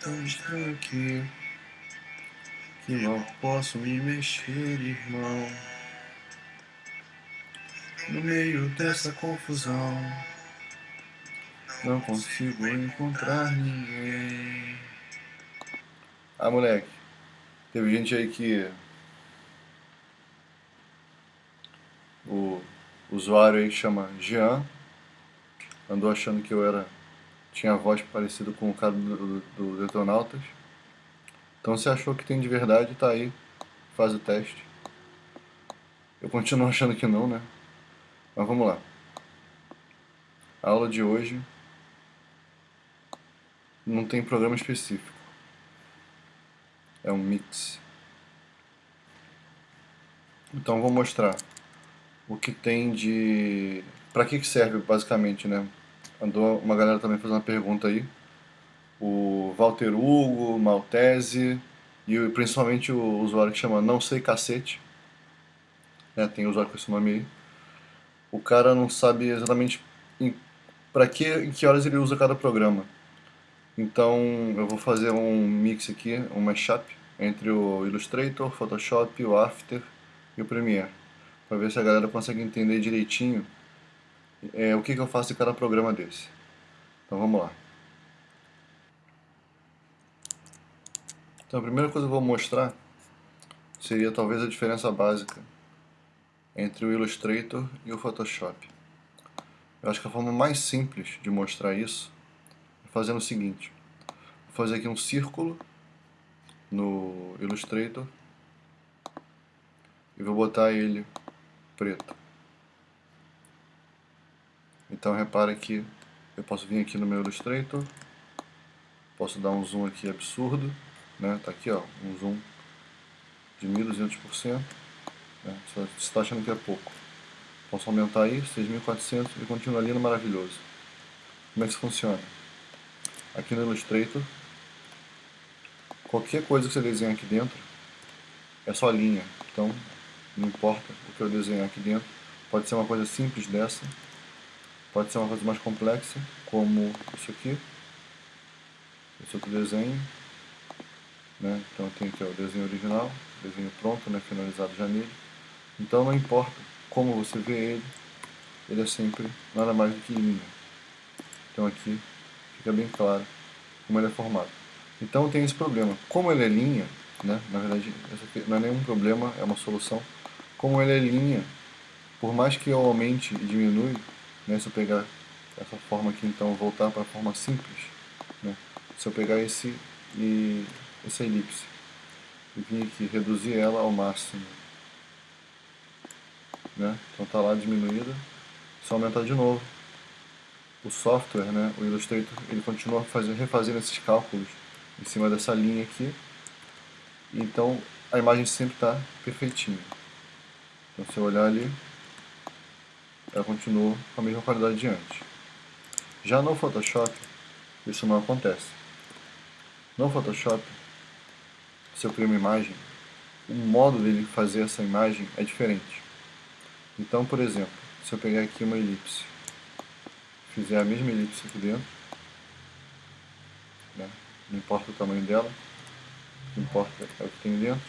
tão estranho aqui que mal posso me mexer, irmão. No meio dessa confusão, não consigo encontrar ninguém. Ah, moleque, teve gente aí que o usuário aí chama Jean, andou achando que eu era tinha a voz parecida com o cara do, do, do Detonautas. Então se achou que tem de verdade, tá aí, faz o teste. Eu continuo achando que não, né? Mas vamos lá. A aula de hoje não tem programa específico. É um mix. Então vou mostrar o que tem de... Para que, que serve basicamente, né? Andou uma galera também fazendo uma pergunta aí. O Walter Hugo, Maltese e principalmente o usuário que chama Não Sei Cacete. Né, tem usuário com esse nome aí. O cara não sabe exatamente para que em que horas ele usa cada programa. Então eu vou fazer um mix aqui, um mashup entre o Illustrator, Photoshop, o After e o Premiere. Para ver se a galera consegue entender direitinho é, o que, que eu faço em cada programa desse. Então vamos lá. Então a primeira coisa que eu vou mostrar seria talvez a diferença básica entre o Illustrator e o Photoshop. Eu acho que a forma mais simples de mostrar isso é fazendo o seguinte. Vou fazer aqui um círculo no Illustrator e vou botar ele preto. Então repare que eu posso vir aqui no meu Illustrator, posso dar um zoom aqui absurdo, né? Tá aqui ó, um zoom de 1200%, né? Você está achando que é pouco. Posso aumentar aí, 6400 e continua lindo maravilhoso. Como é que isso funciona? Aqui no Illustrator, qualquer coisa que você desenhar aqui dentro é só linha. Então, não importa o que eu desenhar aqui dentro. Pode ser uma coisa simples dessa, Pode ser uma coisa mais complexa, como isso aqui. Esse outro desenho. Né? Então tem aqui o desenho original, desenho pronto, né? finalizado já nele. Então não importa como você vê ele, ele é sempre nada mais do que linha. Então aqui fica bem claro como ele é formado. Então tem esse problema. Como ele é linha, né? na verdade não é nenhum problema, é uma solução. Como ele é linha, por mais que eu aumente e diminui, né? Se eu pegar essa forma aqui, então, voltar para a forma simples, né? se eu pegar esse e essa elipse e vir aqui reduzir ela ao máximo, né? então está lá diminuída, eu aumentar de novo, o software, né, o Illustrator, ele continua fazendo, refazendo esses cálculos em cima dessa linha aqui, então a imagem sempre está perfeitinha. Então se eu olhar ali, ela continua com a mesma qualidade de antes. Já no Photoshop, isso não acontece. No Photoshop, se eu crio uma imagem, o modo dele fazer essa imagem é diferente. Então, por exemplo, se eu pegar aqui uma elipse, fizer a mesma elipse aqui dentro, né, não importa o tamanho dela, o que importa é o que tem dentro.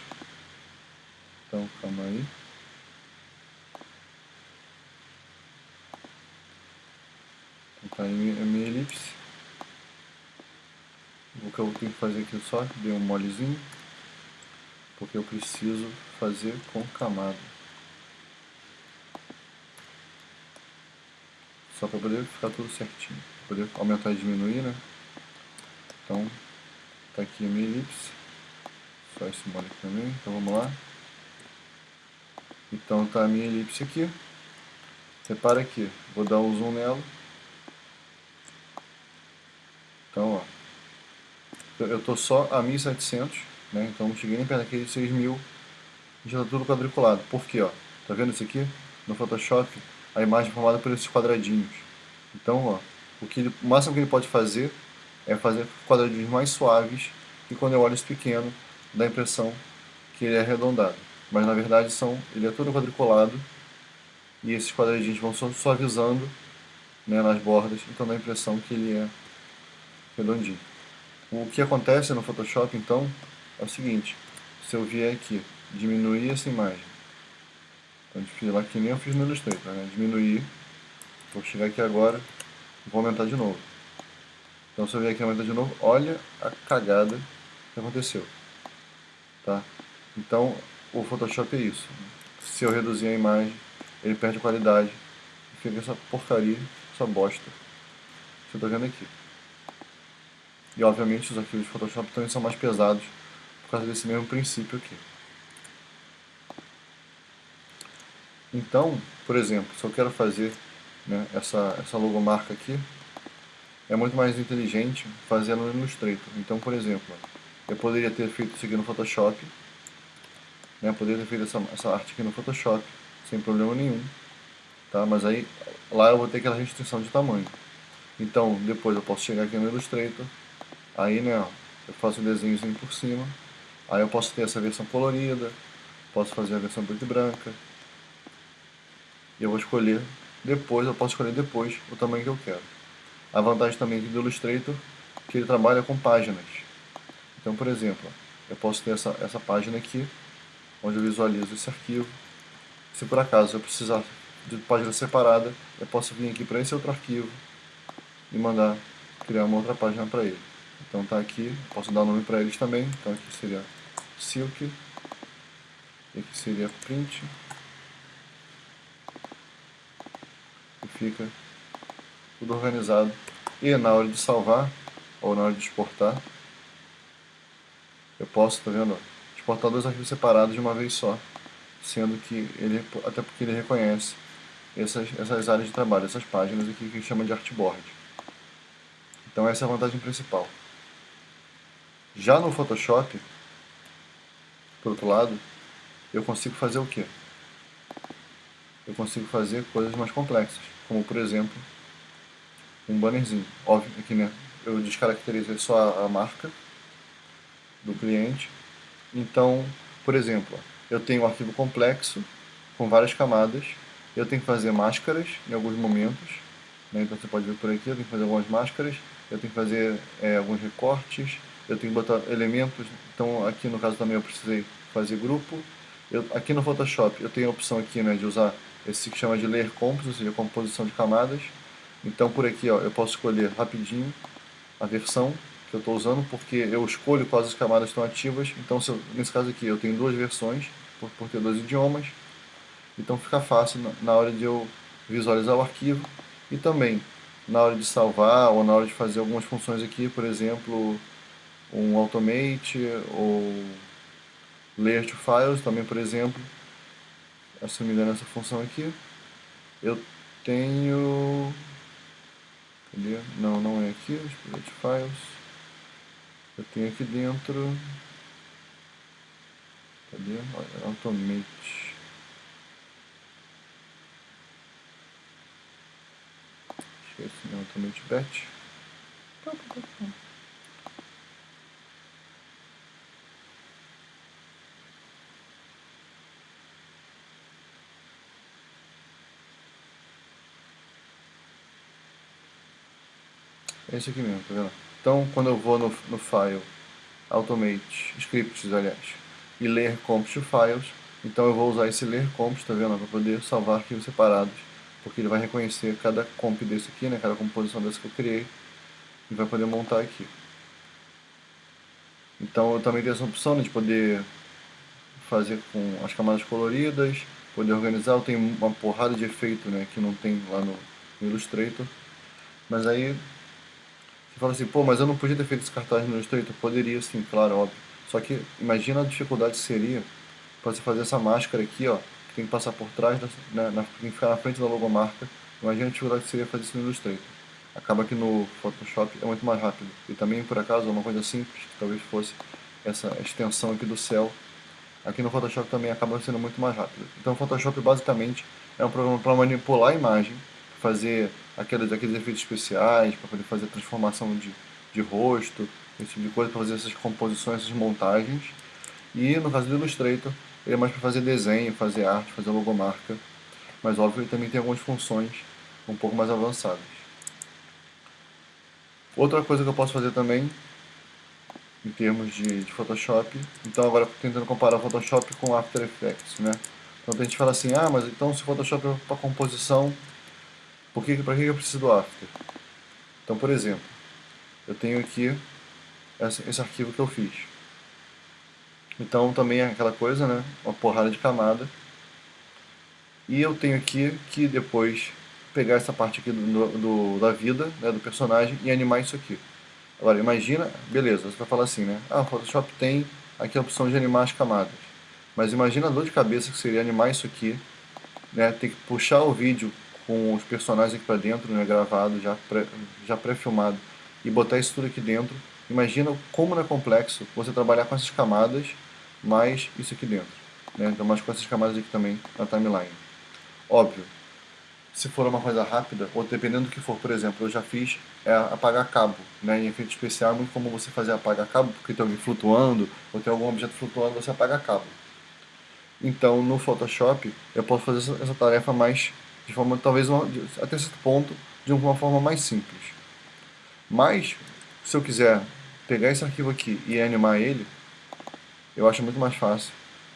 Então, calma aí. Tá aí a minha elipse. O que eu tenho que fazer aqui só, dei um molezinho, porque eu preciso fazer com camada. Só para poder ficar tudo certinho, poder aumentar e diminuir, né? Então, tá aqui a minha elipse, só esse mole aqui também, então vamos lá. Então tá a minha elipse aqui. Repara aqui, vou dar um zoom nela. Então, ó, eu estou só a 1700, né? Então não cheguei nem perto daquele 6000, já está tudo quadriculado. Por quê, ó? Tá vendo isso aqui? No Photoshop, a imagem é formada por esses quadradinhos. Então, ó, o, que ele, o máximo que ele pode fazer é fazer quadradinhos mais suaves e quando eu olho esse pequeno, dá a impressão que ele é arredondado. Mas na verdade são, ele é todo quadriculado e esses quadradinhos vão suavizando né, nas bordas, então dá a impressão que ele é redondinho. O que acontece no Photoshop, então, é o seguinte. Se eu vier aqui, diminuir essa imagem. Então, fiz lá que nem eu fiz no Illustrator, né? Diminuir. Vou chegar aqui agora, vou aumentar de novo. Então, se eu vier aqui aumentar de novo, olha a cagada que aconteceu. Tá? Então, o Photoshop é isso. Se eu reduzir a imagem, ele perde qualidade. Fica essa porcaria, essa bosta. Você está vendo aqui. E obviamente os arquivos de Photoshop também são mais pesados por causa desse mesmo princípio aqui. Então, por exemplo, se eu quero fazer né, essa, essa logomarca aqui, é muito mais inteligente fazer no Illustrator. Então, por exemplo, eu poderia ter feito isso aqui no Photoshop, né, poderia ter feito essa, essa arte aqui no Photoshop, sem problema nenhum, tá? mas aí lá eu vou ter aquela restrição de tamanho. Então, depois eu posso chegar aqui no Illustrator, aí né, eu faço um desenhozinho por cima, aí eu posso ter essa versão colorida, posso fazer a versão preta e branca, e eu vou escolher depois, eu posso escolher depois o tamanho que eu quero. A vantagem também do Illustrator que ele trabalha com páginas. Então, por exemplo, eu posso ter essa, essa página aqui, onde eu visualizo esse arquivo. Se por acaso eu precisar de página separada, eu posso vir aqui para esse outro arquivo e mandar criar uma outra página para ele. Então tá aqui, posso dar nome para eles também, então aqui seria silk, e aqui seria print, fica tudo organizado. E na hora de salvar, ou na hora de exportar, eu posso, tá vendo? Exportar dois arquivos separados de uma vez só, sendo que ele, até porque ele reconhece essas, essas áreas de trabalho, essas páginas aqui que chama de artboard. Então essa é a vantagem principal. Já no Photoshop, por outro lado, eu consigo fazer o quê? Eu consigo fazer coisas mais complexas como por exemplo um bannerzinho. Óbvio que né, eu descaracterizei só a, marca do cliente. Então, por exemplo, eu tenho um arquivo complexo com várias camadas. Eu tenho que fazer máscaras em alguns momentos. Né? Então você pode ver por aqui, eu tenho que fazer algumas máscaras. Eu tenho que fazer é, alguns recortes. Eu tenho que botar elementos. Então aqui no caso também eu precisei fazer grupo. Eu, aqui no Photoshop eu tenho a opção aqui né, de usar esse que chama de Layer Composition, ou seja, composição de camadas. Então por aqui ó, eu posso escolher rapidinho a versão que eu estou usando, porque eu escolho quais as camadas estão ativas. Então eu, nesse caso aqui eu tenho duas versões, por, por ter dois idiomas. Então fica fácil na, na hora de eu visualizar o arquivo e também na hora de salvar ou na hora de fazer algumas funções aqui, por exemplo, um automate ou layer to files também, por exemplo, engano, essa função aqui, eu tenho... Cadê? Não, não é aqui, Exploit Files. Eu tenho aqui dentro... Cadê? Automate. Esqueci, não, Automate Batch. É esse aqui mesmo, tá vendo? Então, quando eu vou no, no File, Automate, Scripts, aliás, e ler Comps to Files, então eu vou usar esse ler comps, tá vendo? Para poder salvar arquivos separados, porque ele vai reconhecer cada comp desse aqui, né? Cada composição desse que eu criei, e vai poder montar aqui. Então eu também tenho essa opção né, de poder fazer com as camadas coloridas, poder organizar, eu tenho uma porrada de efeito né, que não tem lá no Illustrator, mas aí fala assim, pô, mas eu não podia ter feito esse cartaz no Illustrator? Poderia sim, claro, óbvio. Só que imagina a dificuldade que seria para você fazer essa máscara aqui, ó, que tem que passar por trás, da, né, na, tem que ficar na frente da logomarca. Imagina a dificuldade que seria fazer isso no Illustrator. Acaba que no Photoshop é muito mais rápido. E também, por acaso, uma coisa simples, que talvez fosse essa extensão aqui do céu, aqui no Photoshop também acaba sendo muito mais rápido. Então o Photoshop basicamente é um programa para manipular a imagem, fazer aqueles, aqueles efeitos especiais, para poder fazer transformação de, de rosto, esse tipo de coisa, para fazer essas composições, essas montagens. E no caso do Illustrator, ele é mais para fazer desenho, fazer arte, fazer logomarca. Mas óbvio, ele também tem algumas funções um pouco mais avançadas. Outra coisa que eu posso fazer também em termos de, de Photoshop. Então agora tentando comparar o Photoshop com After Effects, né? Então a gente fala assim, ah, mas então se o Photoshop é para composição, por que, para que eu preciso do After? Então, por exemplo, eu tenho aqui esse, arquivo que eu fiz. Então também é aquela coisa, né? Uma porrada de camada. E eu tenho aqui que depois pegar essa parte aqui do, do da vida, né, do personagem e animar isso aqui. Agora, imagina, beleza, você vai falar assim, né? Ah, o Photoshop tem aqui a opção de animar as camadas. Mas imagina a dor de cabeça que seria animar isso aqui, né? Ter que puxar o vídeo com os personagens aqui para dentro, né? Gravado, já pré, já pré-filmado, e botar isso tudo aqui dentro. Imagina como não é complexo você trabalhar com essas camadas, mais isso aqui dentro. Né? Então, mais com essas camadas aqui também na timeline. Óbvio, se for uma coisa rápida, ou dependendo do que for, por exemplo, eu já fiz é apagar cabo, né? Em efeito especial é muito comum você fazer apagar cabo, porque tem alguém flutuando, ou tem algum objeto flutuando, você apaga cabo. Então, no Photoshop, eu posso fazer essa, tarefa mais, de forma, talvez, uma, até certo ponto, de uma forma mais simples. Mas, se eu quiser pegar esse arquivo aqui e animar ele, eu acho muito mais fácil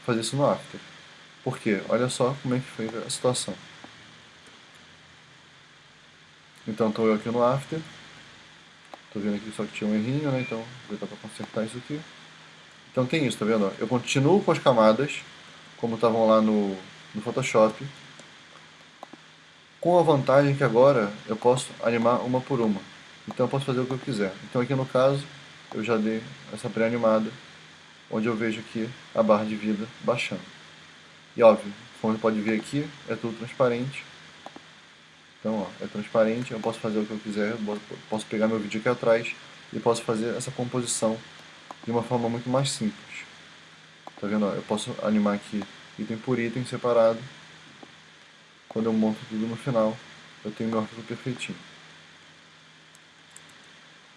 fazer isso no After. Por quê? Olha só como é que foi a situação. Então estou eu aqui no After. Estou vendo aqui só que tinha um errinho, né? Então vou aproveitar para consertar isso aqui. Então tem isso, tá vendo? Eu continuo com as camadas, como estavam lá no, no Photoshop. Com a vantagem que agora eu posso animar uma por uma. Então eu posso fazer o que eu quiser. Então aqui no caso, eu já dei essa pré-animada, onde eu vejo aqui a barra de vida baixando. E óbvio, como pode ver aqui, é tudo transparente. Então, ó, é transparente, eu posso fazer o que eu quiser, posso pegar meu vídeo aqui atrás e posso fazer essa composição de uma forma muito mais simples. Tá vendo? Ó, eu posso animar aqui item por item separado. Quando eu monto tudo no final, eu tenho meu arquivo perfeitinho.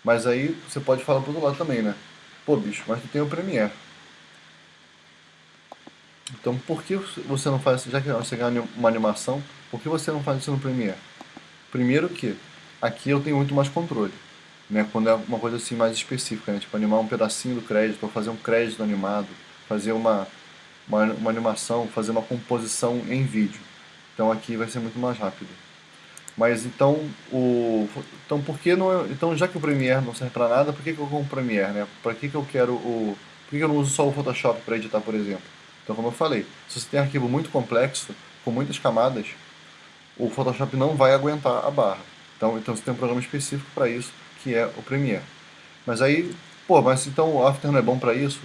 Mas aí você pode falar pro outro lado também, né? Pô, bicho, mas tu tem o Premiere. Então por que você não faz, já que você ganha uma animação, por que você não faz isso no Premiere? Primeiro que aqui eu tenho muito mais controle, né? Quando é uma coisa assim mais específica, né? Tipo animar um pedacinho do crédito, ou fazer um crédito animado, fazer uma, uma, uma animação, fazer uma composição em vídeo. Então aqui vai ser muito mais rápido. Mas então, o, então por que não, então já que o Premiere não serve para nada, por que, que eu compro o Premiere, né? Para que, que eu quero o, por que, que eu não uso só o Photoshop para editar, por exemplo? Então, como eu falei, se você tem um arquivo muito complexo, com muitas camadas, o Photoshop não vai aguentar a barra. Então, então você tem um programa específico para isso, que é o Premiere. Mas aí, pô, mas então o After não é bom para isso?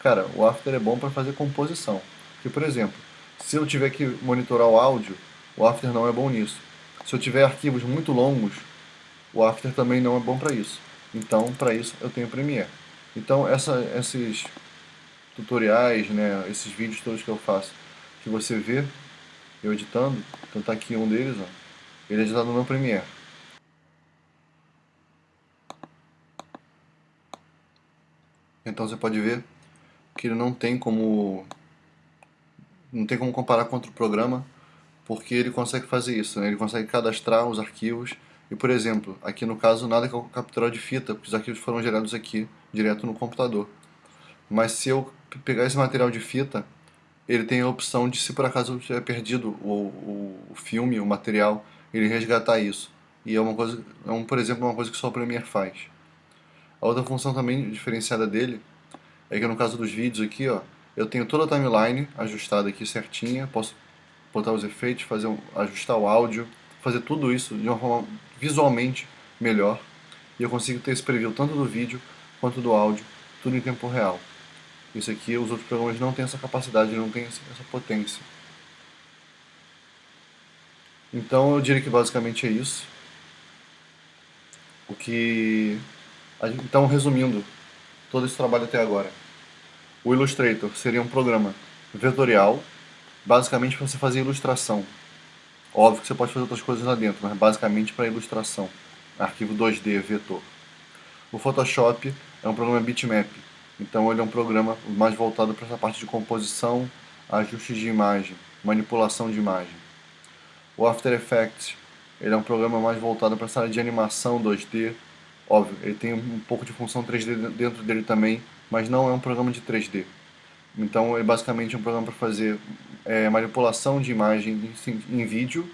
Cara, o After é bom para fazer composição. Porque, por exemplo, se eu tiver que monitorar o áudio, o After não é bom nisso. Se eu tiver arquivos muito longos, o After também não é bom para isso. Então, para isso, eu tenho o Premiere. Então, essa, esses tutoriais, né, esses vídeos todos que eu faço, que você vê, eu editando, então tá aqui um deles, ó. Ele é editado no Premiere. Então você pode ver que ele não tem como não tem como comparar com outro programa, porque ele consegue fazer isso, né? ele consegue cadastrar os arquivos e, por exemplo, aqui no caso nada que eu capturar de fita, porque os arquivos foram gerados aqui, direto no computador. Mas se eu pegar esse material de fita ele tem a opção de, se por acaso eu tiver perdido o, o, filme, o material, ele resgatar isso. E é uma coisa, é um, por exemplo, uma coisa que só o Premiere faz. A outra função também diferenciada dele é que no caso dos vídeos aqui, ó, eu tenho toda a timeline ajustada aqui certinha, posso botar os efeitos, fazer um, ajustar o áudio, fazer tudo isso de uma forma visualmente melhor. E eu consigo ter esse preview tanto do vídeo quanto do áudio, tudo em tempo real. Isso aqui, os outros programas não têm essa capacidade, não têm essa potência. Então eu diria que basicamente é isso. O que... Então, resumindo todo esse trabalho até agora. O Illustrator seria um programa vetorial, basicamente para você fazer ilustração. Óbvio que você pode fazer outras coisas lá dentro, mas basicamente para ilustração. Arquivo 2D, vetor. O Photoshop é um programa bitmap, então ele é um programa mais voltado para essa parte de composição, ajustes de imagem, manipulação de imagem. O After Effects ele é um programa mais voltado para essa área de animação 2D. Óbvio, ele tem um pouco de função 3D dentro dele também, mas não é um programa de 3D. Então, é basicamente um programa para fazer é, manipulação de imagem em, em vídeo,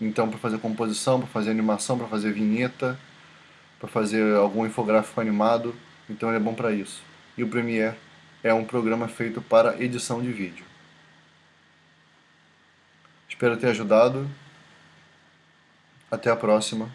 então para fazer composição, para fazer animação, para fazer vinheta, para fazer algum infográfico animado, então ele é bom para isso. E o Premiere é um programa feito para edição de vídeo. Espero ter ajudado. Até a próxima.